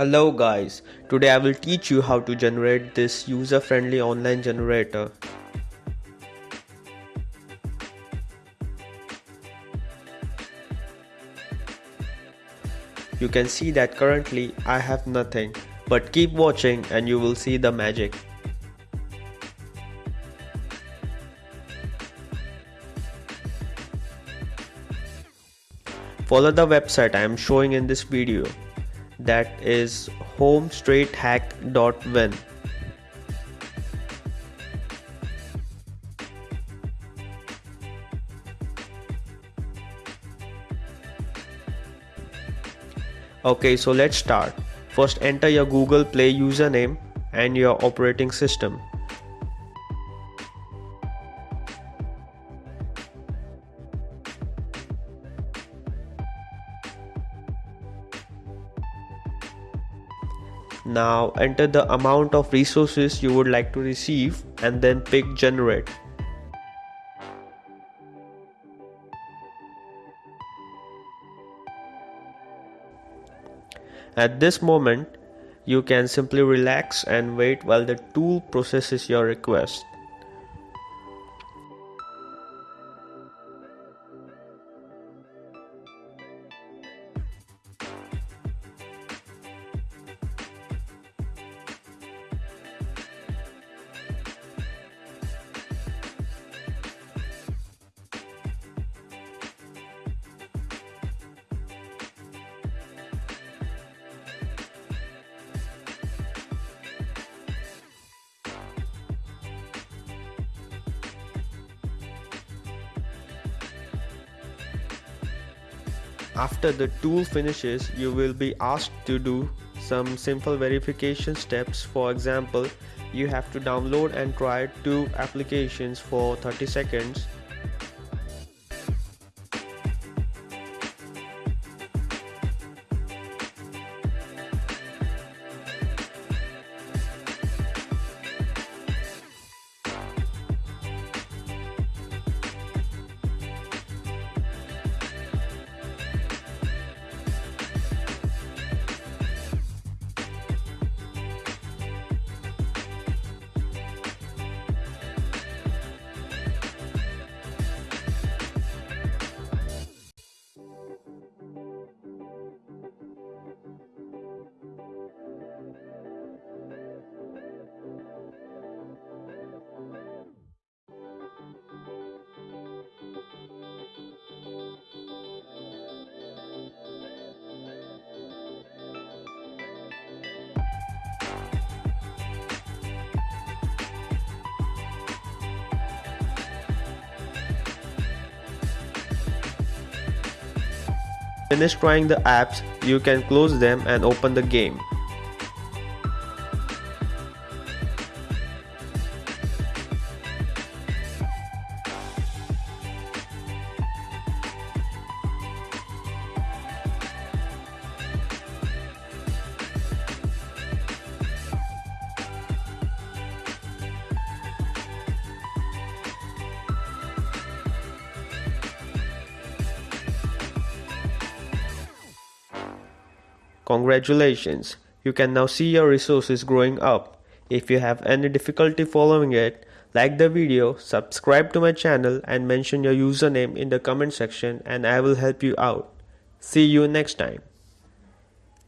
Hello guys, today I will teach you how to generate this user-friendly online generator. You can see that currently I have nothing, but keep watching and you will see the magic. Follow the website I am showing in this video that is homestraighthack.win. Okay, so let's start. First enter your Google Play username and your operating system. Now enter the amount of resources you would like to receive and then pick generate. At this moment, you can simply relax and wait while the tool processes your request. After the tool finishes, you will be asked to do some simple verification steps. For example, you have to download and try two applications for 30 seconds Finish trying the apps, you can close them and open the game. Congratulations, you can now see your resources growing up. If you have any difficulty following it, like the video, subscribe to my channel and mention your username in the comment section and I will help you out. See you next time.